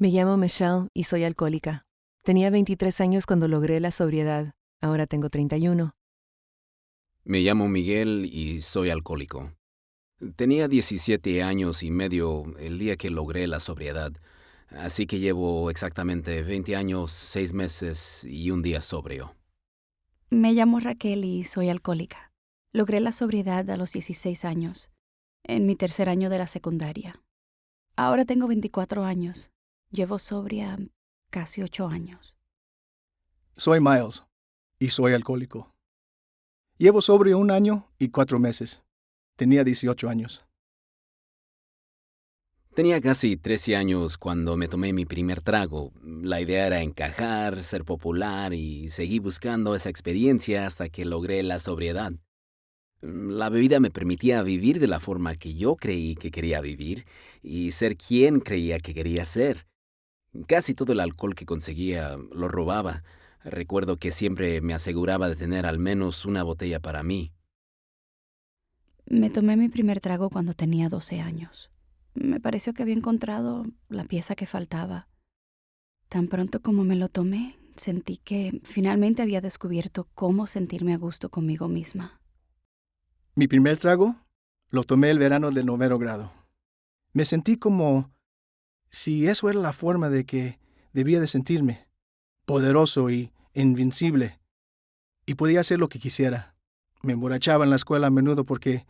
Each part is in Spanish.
Me llamo Michelle y soy alcohólica. Tenía 23 años cuando logré la sobriedad. Ahora tengo 31. Me llamo Miguel y soy alcohólico. Tenía 17 años y medio el día que logré la sobriedad, así que llevo exactamente 20 años, 6 meses y un día sobrio. Me llamo Raquel y soy alcohólica. Logré la sobriedad a los 16 años, en mi tercer año de la secundaria. Ahora tengo 24 años. Llevo sobria casi 8 años. Soy Miles y soy alcohólico. Llevo sobrio un año y cuatro meses. Tenía 18 años. Tenía casi 13 años cuando me tomé mi primer trago. La idea era encajar, ser popular y seguí buscando esa experiencia hasta que logré la sobriedad. La bebida me permitía vivir de la forma que yo creí que quería vivir y ser quien creía que quería ser. Casi todo el alcohol que conseguía lo robaba. Recuerdo que siempre me aseguraba de tener al menos una botella para mí. Me tomé mi primer trago cuando tenía 12 años. Me pareció que había encontrado la pieza que faltaba. Tan pronto como me lo tomé, sentí que finalmente había descubierto cómo sentirme a gusto conmigo misma. Mi primer trago lo tomé el verano del noveno grado. Me sentí como si eso era la forma de que debía de sentirme, poderoso y invincible, y podía hacer lo que quisiera. Me emborrachaba en la escuela a menudo porque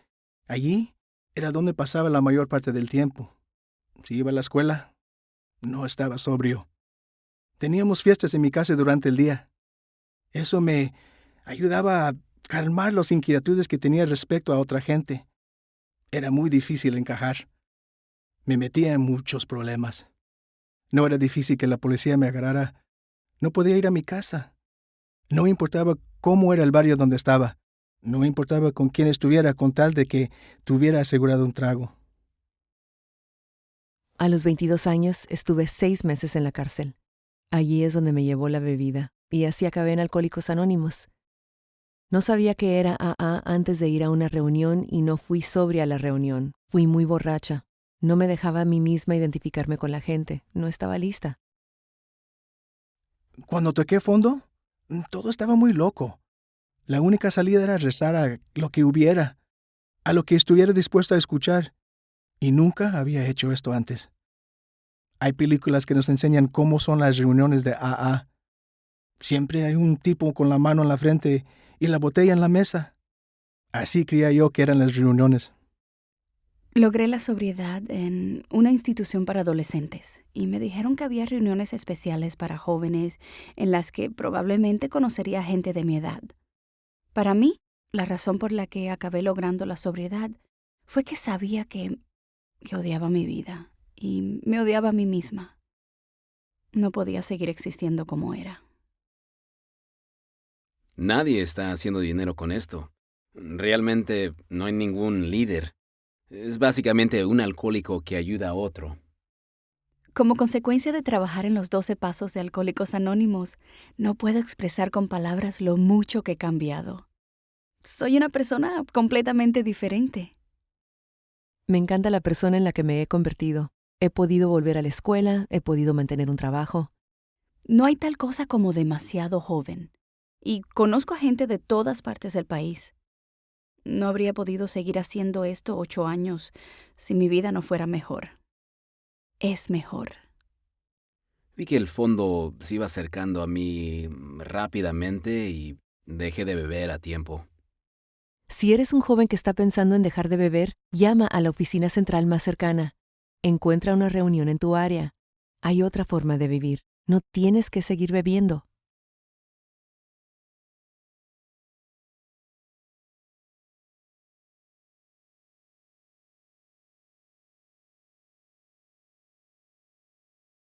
allí era donde pasaba la mayor parte del tiempo. Si iba a la escuela, no estaba sobrio. Teníamos fiestas en mi casa durante el día. Eso me ayudaba a calmar las inquietudes que tenía respecto a otra gente. Era muy difícil encajar. Me metía en muchos problemas. No era difícil que la policía me agarrara. No podía ir a mi casa. No importaba cómo era el barrio donde estaba. No importaba con quién estuviera con tal de que tuviera asegurado un trago. A los 22 años estuve seis meses en la cárcel. Allí es donde me llevó la bebida, y así acabé en Alcohólicos Anónimos. No sabía que era AA antes de ir a una reunión y no fui sobria a la reunión. Fui muy borracha. No me dejaba a mí misma identificarme con la gente. No estaba lista. Cuando toqué fondo, todo estaba muy loco. La única salida era rezar a lo que hubiera, a lo que estuviera dispuesto a escuchar, y nunca había hecho esto antes. Hay películas que nos enseñan cómo son las reuniones de AA. Siempre hay un tipo con la mano en la frente y la botella en la mesa. Así creía yo que eran las reuniones. Logré la sobriedad en una institución para adolescentes y me dijeron que había reuniones especiales para jóvenes en las que probablemente conocería gente de mi edad. Para mí, la razón por la que acabé logrando la sobriedad fue que sabía que, que odiaba mi vida y me odiaba a mí misma. No podía seguir existiendo como era. Nadie está haciendo dinero con esto. Realmente no hay ningún líder. Es básicamente un alcohólico que ayuda a otro. Como consecuencia de trabajar en los 12 pasos de Alcohólicos Anónimos, no puedo expresar con palabras lo mucho que he cambiado. Soy una persona completamente diferente. Me encanta la persona en la que me he convertido. He podido volver a la escuela, he podido mantener un trabajo. No hay tal cosa como demasiado joven. Y conozco a gente de todas partes del país. No habría podido seguir haciendo esto ocho años si mi vida no fuera mejor. Es mejor. Vi que el fondo se iba acercando a mí rápidamente y dejé de beber a tiempo. Si eres un joven que está pensando en dejar de beber, llama a la oficina central más cercana. Encuentra una reunión en tu área. Hay otra forma de vivir. No tienes que seguir bebiendo.